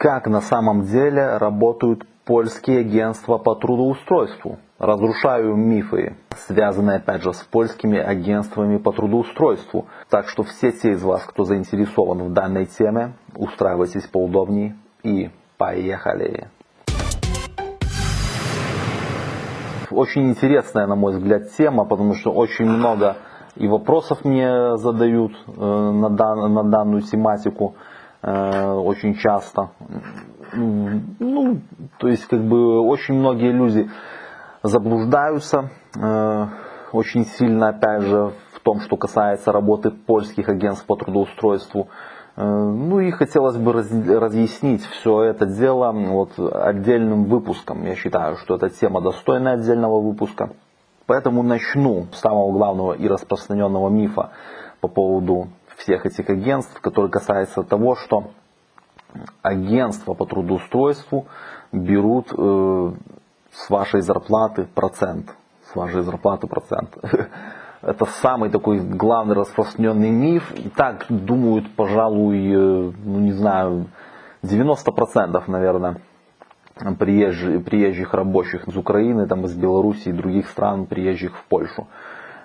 как на самом деле работают польские агентства по трудоустройству. Разрушаю мифы, связанные опять же с польскими агентствами по трудоустройству. Так что все те из вас, кто заинтересован в данной теме, устраивайтесь поудобнее и поехали. Очень интересная, на мой взгляд, тема, потому что очень много и вопросов мне задают э, на, дан, на данную тематику очень часто. Ну, то есть, как бы, очень многие люди заблуждаются э, очень сильно, опять же, в том, что касается работы польских агентств по трудоустройству. Э, ну и хотелось бы разъяснить все это дело вот отдельным выпуском. Я считаю, что эта тема достойна отдельного выпуска. Поэтому начну с самого главного и распространенного мифа по поводу всех этих агентств, который касается того, что агентства по трудоустройству берут э, с вашей зарплаты процент. С вашей зарплаты процент. Это самый такой главный распространенный миф. И так думают, пожалуй, э, ну не знаю, 90% наверное приезжих, приезжих рабочих из Украины, там, из Беларуси и других стран, приезжих в Польшу.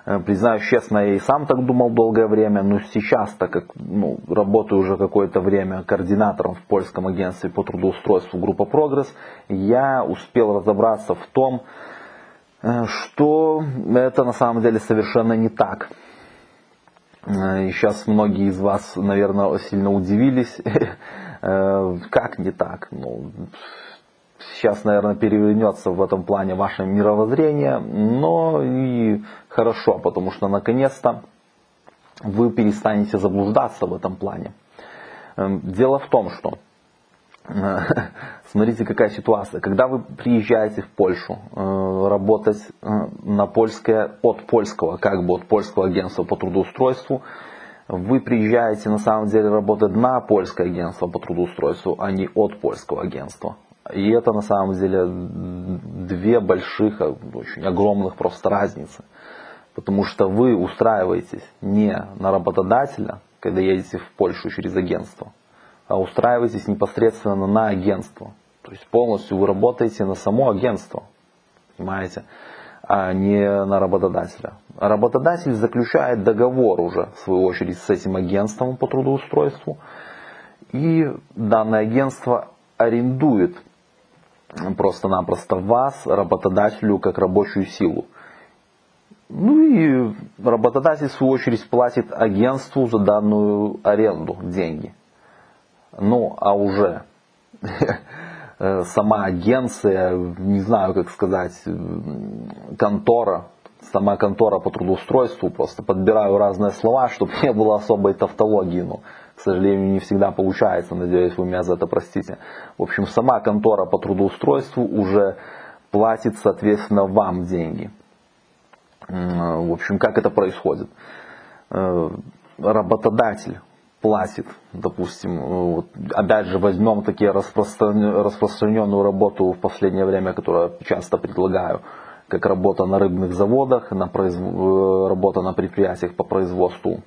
Э, признаюсь честно, я и сам так думал долгое время, но сейчас, так как ну, работаю уже какое-то время координатором в польском агентстве по трудоустройству группа Прогресс, я успел разобраться в том, э, что это на самом деле совершенно не так. Э, и сейчас многие из вас, наверное, сильно удивились, как не так. Ну, сейчас, наверное, перевернется в этом плане ваше мировоззрение, но и хорошо, потому что наконец-то вы перестанете заблуждаться в этом плане. Эм, дело в том, что смотрите, какая ситуация. Когда вы приезжаете в Польшу э, работать э, на польское, от польского, как бы от польского агентства по трудоустройству, вы приезжаете на самом деле работать на польское агентство по трудоустройству, а не от польского агентства. И это на самом деле две больших, очень огромных просто разницы. Потому что вы устраиваетесь не на работодателя, когда едете в Польшу через агентство, а устраиваетесь непосредственно на агентство. То есть полностью вы работаете на само агентство, понимаете, а не на работодателя. Работодатель заключает договор уже, в свою очередь, с этим агентством по трудоустройству, и данное агентство арендует просто-напросто вас, работодателю, как рабочую силу. Ну и работодатель, в свою очередь, платит агентству за данную аренду деньги. Ну, а уже сама агенция, не знаю, как сказать, контора, сама контора по трудоустройству, просто подбираю разные слова, чтобы не было особой тавтологии. Ну, к сожалению, не всегда получается, надеюсь, вы меня за это простите. В общем, сама контора по трудоустройству уже платит, соответственно, вам деньги. В общем, как это происходит? Э, работодатель платит, допустим, вот, опять же возьмем такие распространенную работу в последнее время, которую часто предлагаю, как работа на рыбных заводах, на произв... Э, работа на предприятиях по производству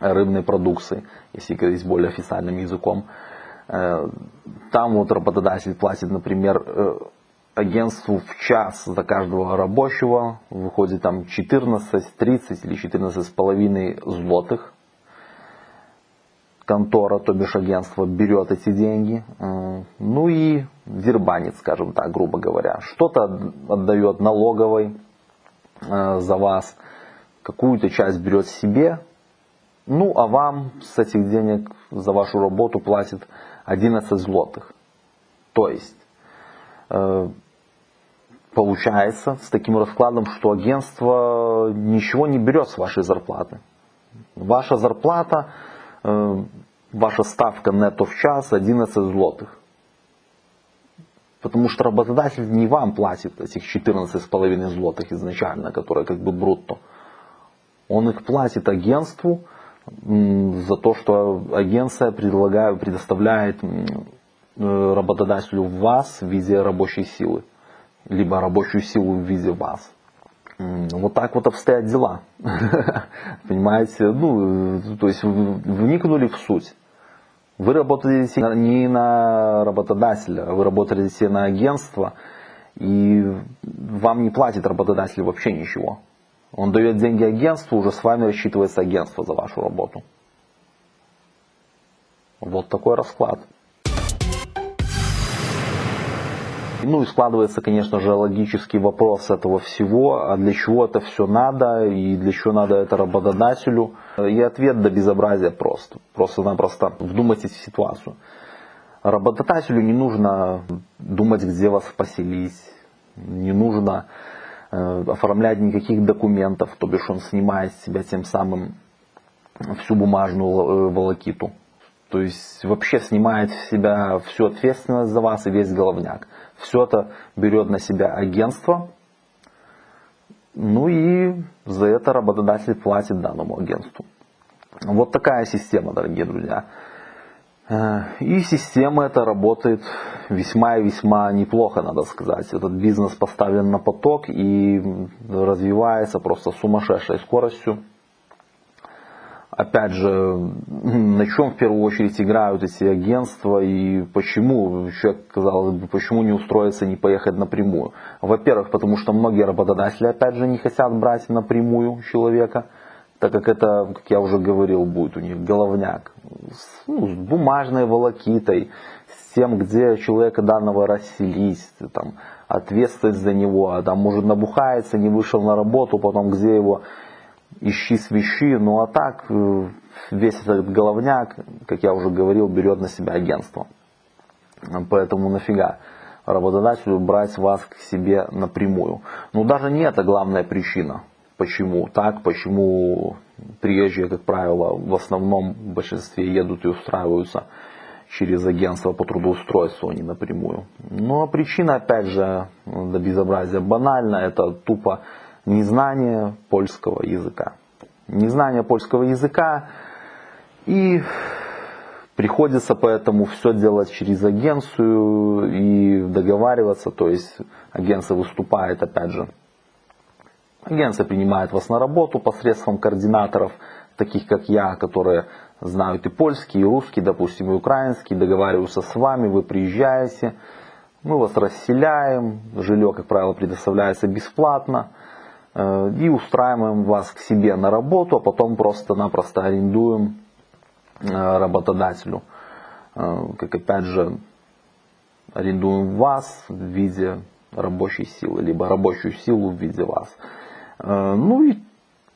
рыбной продукции, если говорить более официальным языком. Э, там вот работодатель платит, например, э, агентству в час за каждого рабочего, выходит там 14, 30 или 14 с половиной злотых. Контора, то бишь агентство, берет эти деньги, э, ну и дербанит, скажем так, грубо говоря. Что-то отдает налоговой за вас, какую-то часть берет себе, ну, а вам с этих денег за вашу работу платит 11 злотых. То есть, э, получается с таким раскладом, что агентство ничего не берет с вашей зарплаты. Ваша зарплата, э, ваша ставка нетто в час 11 злотых. Потому что работодатель не вам платит этих 14,5 злотых изначально, которые как бы брутто. Он их платит агентству, за то, что агенция предоставляет э, работодателю вас в виде рабочей силы, либо рабочую силу в виде вас. Вот так вот обстоят дела. Понимаете? Ну, то есть вникнули в суть. Вы работаете не на работодателя, вы работаете на агентство, и вам не платит работодатель вообще ничего. Он дает деньги агентству, уже с вами рассчитывается агентство за вашу работу. Вот такой расклад. Ну и складывается, конечно же, логический вопрос этого всего, а для чего это все надо и для чего надо это работодателю. И ответ до безобразия прост. Просто-напросто вдумайтесь в ситуацию. Работодателю не нужно думать, где вас поселить, не нужно оформлять никаких документов, то бишь он снимает с себя тем самым всю бумажную э, волокиту. То есть вообще снимает в себя всю ответственность за вас и весь головняк. Все это берет на себя агентство, ну и за это работодатель платит данному агентству. Вот такая система, дорогие друзья. Э, и система эта работает весьма и весьма неплохо, надо сказать. Этот бизнес поставлен на поток и развивается просто сумасшедшей скоростью опять же, на чем в первую очередь играют эти агентства и почему, человек, казалось бы, почему не устроиться, не поехать напрямую. Во-первых, потому что многие работодатели, опять же, не хотят брать напрямую человека, так как это, как я уже говорил, будет у них головняк. С, ну, с бумажной волокитой, с тем, где человека данного расселить, там, ответственность за него, а там может набухается, не вышел на работу, потом где его ищи свищи, ну а так э, весь этот головняк, как я уже говорил, берет на себя агентство. Поэтому нафига работодателю брать вас к себе напрямую. Но даже не это главная причина. Почему так, почему приезжие, как правило, в основном в большинстве едут и устраиваются через агентство по трудоустройству, а не напрямую. Ну а причина, опять же, до безобразия банальна, это тупо незнание польского языка. Незнание польского языка и приходится поэтому все делать через агенцию и договариваться, то есть агенция выступает опять же. Агенция принимает вас на работу посредством координаторов, таких как я, которые знают и польский, и русский, допустим, и украинский, договариваются с вами, вы приезжаете, мы вас расселяем, жилье, как правило, предоставляется бесплатно, Э, и устраиваем вас к себе на работу, а потом просто-напросто арендуем э, работодателю. Э, как опять же, арендуем вас в виде рабочей силы, либо рабочую силу в виде вас. Ну и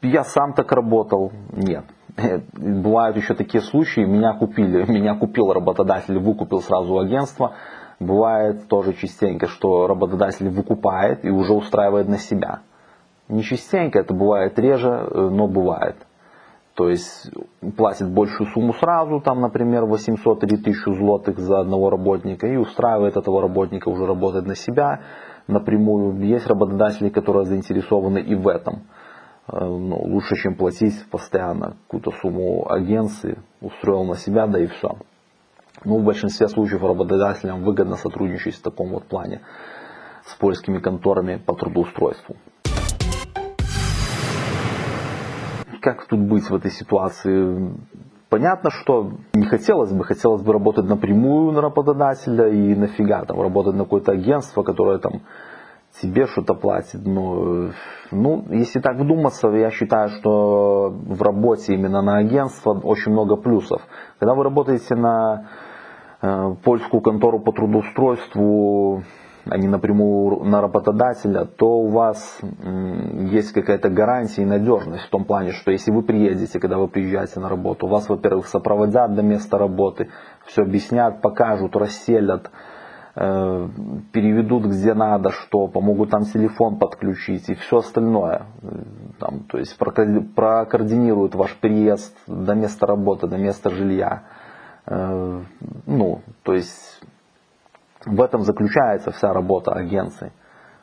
я сам так работал? Нет. Бывают еще такие случаи, меня купили, меня купил работодатель, выкупил сразу агентство. Бывает тоже частенько, что работодатель выкупает и уже устраивает на себя. Не частенько, это бывает реже, э, но бывает. То есть платит большую сумму сразу, там, например, 800 или 1000 злотых за одного работника и устраивает этого работника уже работать на себя напрямую. Есть работодатели, которые заинтересованы и в этом. Э, ну, лучше, чем платить постоянно какую-то сумму агенции, устроил на себя, да и все. Ну, в большинстве случаев работодателям выгодно сотрудничать в таком вот плане с польскими конторами по трудоустройству. как тут быть в этой ситуации? Понятно, что не хотелось бы, хотелось бы работать напрямую на работодателя и нафига там работать на какое-то агентство, которое там тебе что-то платит. Но, ну, если так вдуматься, я считаю, что в работе именно на агентство очень много плюсов. Когда вы работаете на э, польскую контору по трудоустройству, а не напрямую на работодателя, то у вас есть какая-то гарантия и надежность в том плане, что если вы приедете, когда вы приезжаете на работу, вас, во-первых, сопроводят до места работы, все объяснят, покажут, расселят, э, переведут где надо, что, помогут там телефон подключить и все остальное. Там, то есть прокоординируют ваш приезд до места работы, до места жилья. Э, ну, то есть в этом заключается вся работа агенции.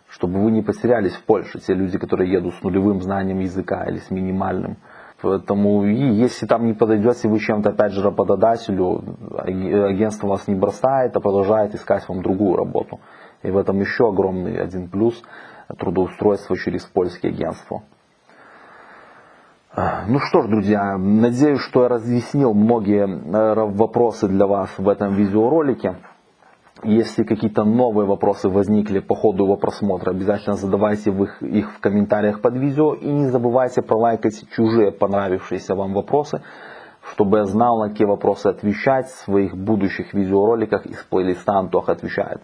Чтобы вы не потерялись в Польше, те люди, которые едут с нулевым знанием языка или с минимальным. Поэтому и если там не подойдете вы чем-то, опять же, работодателю, агентство вас не бросает, а продолжает искать вам другую работу. И в этом еще огромный один плюс трудоустройства через польские агентства. Ну что ж, друзья, надеюсь, что я разъяснил многие э, вопросы для вас в этом видеоролике. Если какие-то новые вопросы возникли по ходу его просмотра, обязательно задавайте их, в комментариях под видео. И не забывайте пролайкать чужие понравившиеся вам вопросы, чтобы я знал, на какие вопросы отвечать в своих будущих видеороликах из плейлиста Антох отвечает.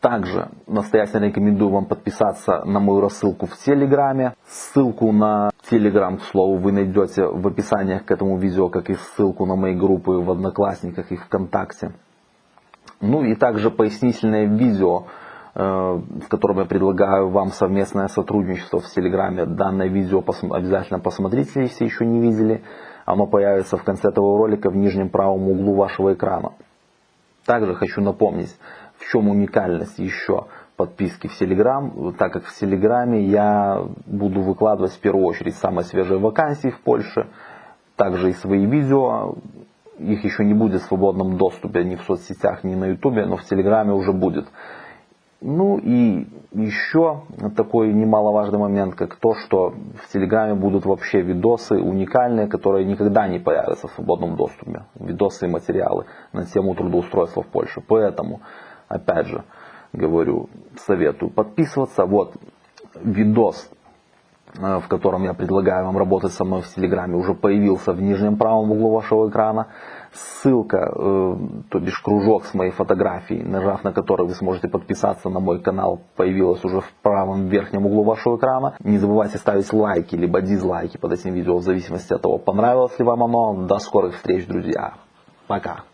Также настоятельно рекомендую вам подписаться на мою рассылку в Телеграме. Ссылку на Телеграм, к слову, вы найдете в описании к этому видео, как и ссылку на мои группы в Одноклассниках и ВКонтакте. Ну и также пояснительное видео, э, в котором я предлагаю вам совместное сотрудничество в Телеграме. Данное видео обязательно посмотрите, если еще не видели. Оно появится в конце этого ролика в нижнем правом углу вашего экрана. Также хочу напомнить, в чем уникальность еще подписки в Телеграм, так как в Телеграме я буду выкладывать в первую очередь самые свежие вакансии в Польше, также и свои видео, их еще не будет в свободном доступе ни в соцсетях, ни на ютубе, но в телеграме уже будет. Ну и еще такой немаловажный момент, как то, что в Телеграме будут вообще видосы уникальные, которые никогда не появятся в свободном доступе. Видосы и материалы на тему трудоустройства в Польше. Поэтому, опять же, говорю, советую подписываться. Вот видос в котором я предлагаю вам работать со мной в Телеграме, уже появился в нижнем правом углу вашего экрана. Ссылка, э, то бишь кружок с моей фотографией, нажав на который вы сможете подписаться на мой канал, появилась уже в правом верхнем углу вашего экрана. Не забывайте ставить лайки, либо дизлайки под этим видео, в зависимости от того, понравилось ли вам оно. До скорых встреч, друзья. Пока.